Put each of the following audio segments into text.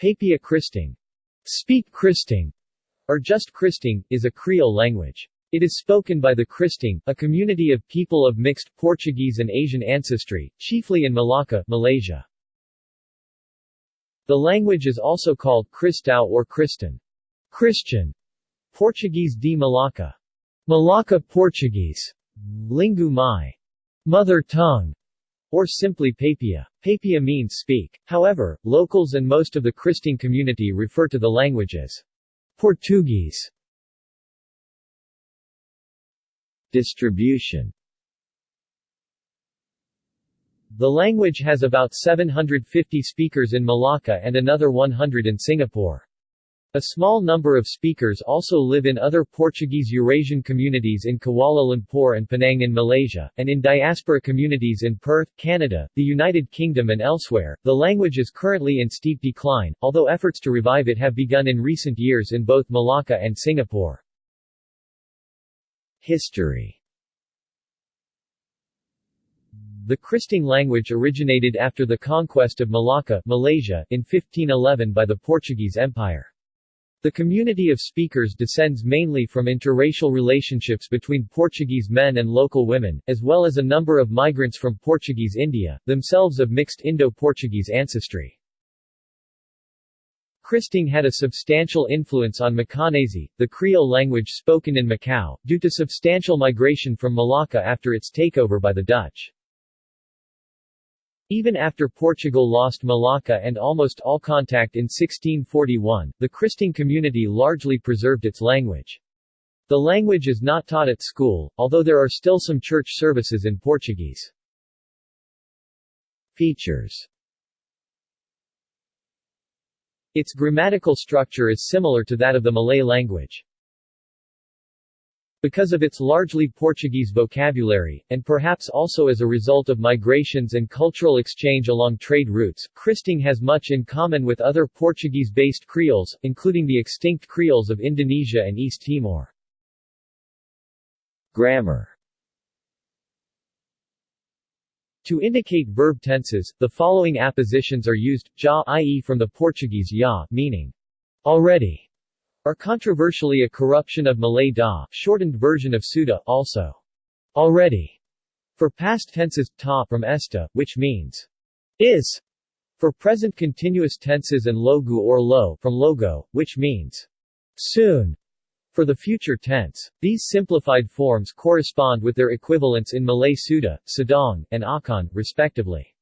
Papia Kristang, speak Kristang, or just Kristang, is a Creole language. It is spoken by the Kristang, a community of people of mixed Portuguese and Asian ancestry, chiefly in Malacca, Malaysia. The language is also called Cristão or Kristan. Christian. Portuguese de Malacca. Malacca Portuguese. Lingu Mai. Mother tongue or simply Papia. Papia means speak. However, locals and most of the Christian community refer to the language as Portuguese. Distribution The language has about 750 speakers in Malacca and another 100 in Singapore. A small number of speakers also live in other Portuguese Eurasian communities in Kuala Lumpur and Penang in Malaysia, and in diaspora communities in Perth, Canada, the United Kingdom and elsewhere. The language is currently in steep decline, although efforts to revive it have begun in recent years in both Malacca and Singapore. History The Kristang language originated after the conquest of Malacca, Malaysia, in 1511 by the Portuguese Empire. The community of speakers descends mainly from interracial relationships between Portuguese men and local women, as well as a number of migrants from Portuguese India, themselves of mixed Indo-Portuguese ancestry. Kristang had a substantial influence on Macanese, the Creole language spoken in Macau, due to substantial migration from Malacca after its takeover by the Dutch. Even after Portugal lost Malacca and almost all contact in 1641, the Kristang community largely preserved its language. The language is not taught at school, although there are still some church services in Portuguese. Features Its grammatical structure is similar to that of the Malay language. Because of its largely Portuguese vocabulary, and perhaps also as a result of migrations and cultural exchange along trade routes, Kristang has much in common with other Portuguese-based Creoles, including the extinct Creoles of Indonesia and East Timor. Grammar To indicate verb tenses, the following appositions are used, ja i.e. from the Portuguese ya, meaning already, are controversially a corruption of Malay da, shortened version of Suda, also already, for past tenses, ta from esta, which means is, for present continuous tenses and logu or lo from logo, which means soon, for the future tense. These simplified forms correspond with their equivalents in Malay Suda, Sedang, and Akan, respectively.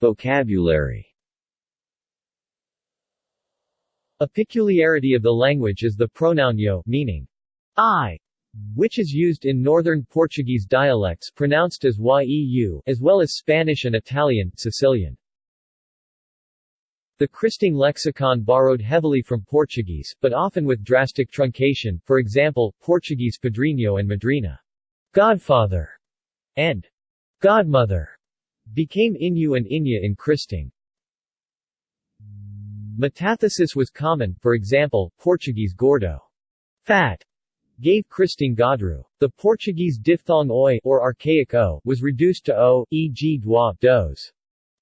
Vocabulary a peculiarity of the language is the pronoun yo, meaning I, which is used in northern Portuguese dialects pronounced as yeu, as well as Spanish and Italian, Sicilian. The Kristang lexicon borrowed heavily from Portuguese, but often with drastic truncation, for example, Portuguese padrinho and madrina, godfather, and godmother, became Inyu and Inya in Kristang. Metathesis was common, for example, Portuguese gordo, fat, gave Kristang Godru. The Portuguese diphthong oi or archaic o was reduced to o, e.g. dois, dos,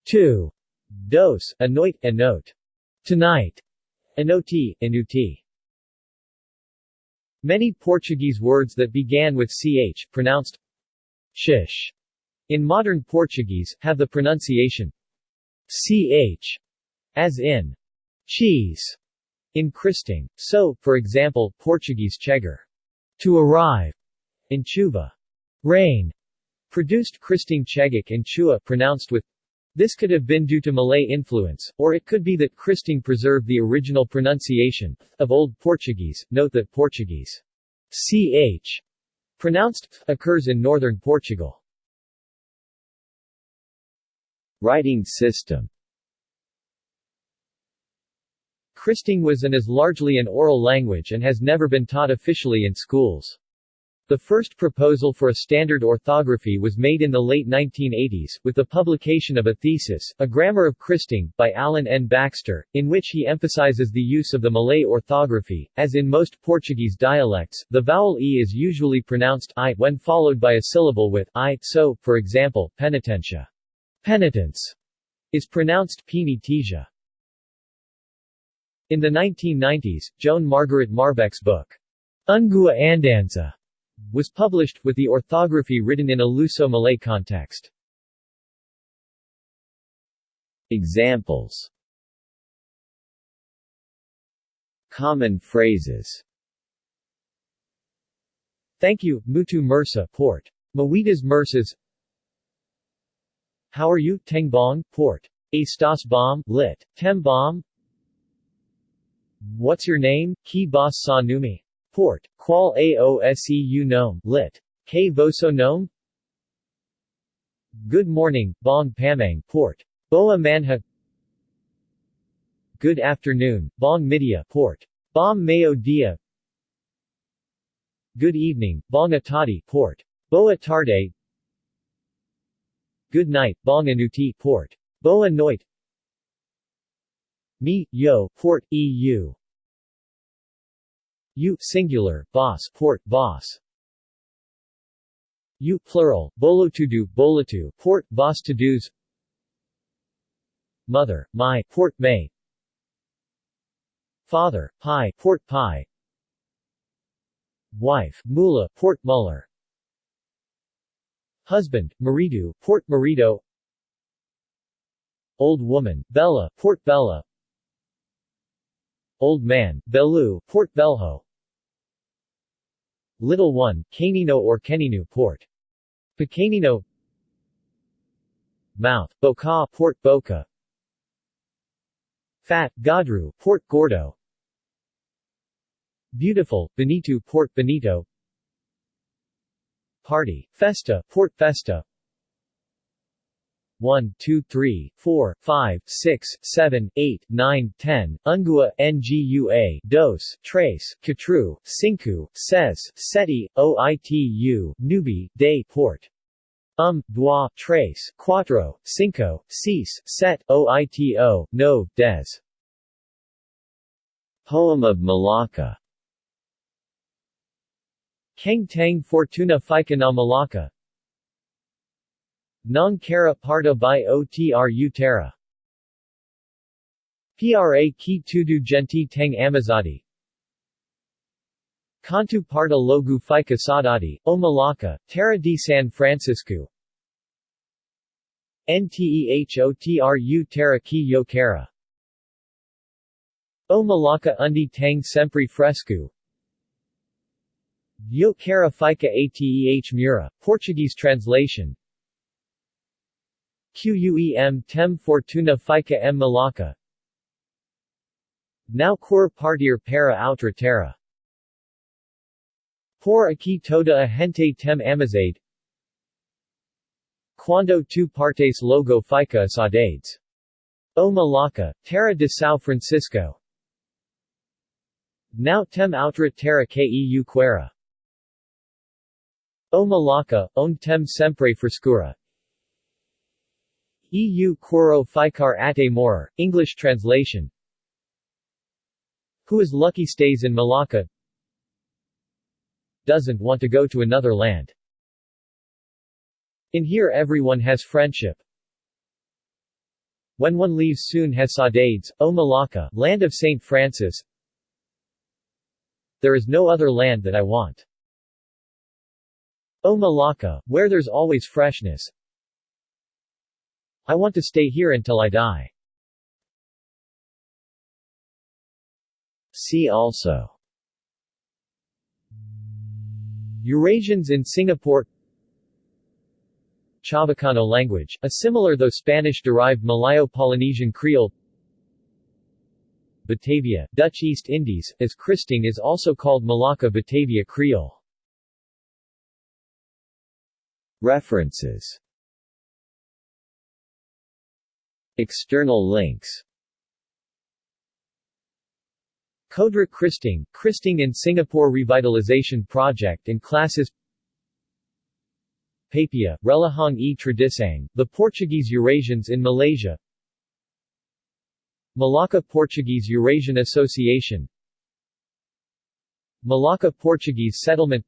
two, dos, anoit, anote, tonight, anoti, anuti. Many Portuguese words that began with ch, pronounced shish, in modern Portuguese, have the pronunciation ch, as in cheese in Kristang. So, for example, Portuguese chegar, to arrive, in chuva, rain, produced Kristang chegik and chua pronounced with this could have been due to Malay influence, or it could be that Kristang preserved the original pronunciation of Old Portuguese. Note that Portuguese ch pronounced occurs in northern Portugal. Writing system Kristang was and is largely an oral language and has never been taught officially in schools. The first proposal for a standard orthography was made in the late 1980s, with the publication of a thesis, A Grammar of Kristang, by Alan N. Baxter, in which he emphasizes the use of the Malay orthography. As in most Portuguese dialects, the vowel e is usually pronounced i when followed by a syllable with i, so, for example, penitentia, penitence, is pronounced penitesia. In the 1990s, Joan Margaret Marbeck's book, Ungua Andanza, was published, with the orthography written in a Luso-Malay context. Examples Common phrases Thank you, Mutu Mersa, Port. Mawitas Mersas How are you, Tengbong, Port. Astas Bomb, lit. Tem What's your name, Ki Bas Sa Numi? Port. Qual Aoseu Nome, lit. K Voso Nome Good morning, Bong Pamang, Port. Boa Manha Good afternoon, Bong Midia, Port. Bom Mayo Dia Good evening, Bong Atati, Port. Boa Tarde Good night, Bong Anuti, Port. Boa Noit Me, Yo, Port, EU U, singular, boss, Port, boss. U, plural, Bolotudu, Bolatu, Port, Boss to dos. Mother, my, Port May. Father, Pi, Port Pi. Wife, Mula, Port Muller. Husband, Maridu, Port Marido. Old woman, Bella, Port Bella Old man, Belu, Port Belho. Little one, Canino or Keninu, Port. Pequenino Mouth, Boca, Port Boca. Fat, Gadru, Port Gordo. Beautiful, Benito Port Benito. Party, Festa, Port Festa 1, 2, 3, 4, 5, 6, 7, 8, 9, 10, Ungua, Ngua, Dos, Trace, Katru, Sinku, Ses, Seti, Oitu, Nubi, De, Port. Um, Dua, Trace, Quatro, Cinco, Cis, Set, Oito, No, Des. Poem of Malacca Keng Tang Fortuna Fika na Malacca Nong Kara Parta by Otru Terra. Pra Ki Tudu Genti Tang Amazadi. Kantu Parta Logu Fika Sadati, O Malacca, Terra di San Francisco. Ntehotru Terra Ki Yo Kara O Malacca Undi Tang Sempre Fresco. Yo Cara Fica Ateh Mura, Portuguese translation Quem tem fortuna fica em Malacca. Now cor partir para outra terra. Por aqui toda a gente tem amizade. Quando tu partes logo fica saudades. O Malacca, Terra de São Francisco. Now tem outra terra que eu quero. O Malacca, onde tem sempre frescura. EU Quoro Ficar Ate Morar, English translation Who is lucky stays in Malacca Doesn't want to go to another land. In here everyone has friendship. When one leaves soon has saudades, O Malacca, land of St. Francis There is no other land that I want. O Malacca, where there's always freshness. I want to stay here until I die. See also. Eurasians in Singapore. Chavacano language, a similar though Spanish-derived Malayo-Polynesian Creole. Batavia, Dutch East Indies, as Kristang is also called Malacca Batavia Creole. References External links. Kodra Kristang, Kristang in Singapore Revitalization Project and Classes Papia, Relahang e Tradisang, the Portuguese Eurasians in Malaysia Malacca Portuguese Eurasian Association Malacca Portuguese Settlement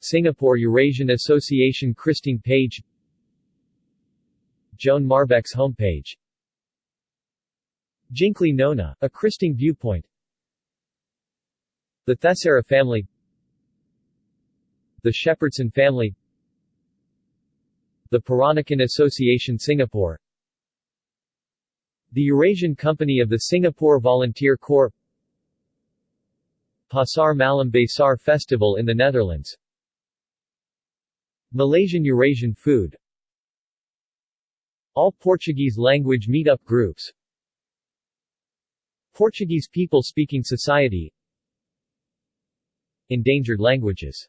Singapore Eurasian Association Kristang page Joan Marbeck's homepage. Jinklee Nona, a Kristang viewpoint. The Tessera family. The Shepherdson family. The Peranakan Association Singapore. The Eurasian Company of the Singapore Volunteer Corps. Pasar Malam Besar Festival in the Netherlands. Malaysian Eurasian food All Portuguese language meetup groups. Portuguese people speaking society. Endangered languages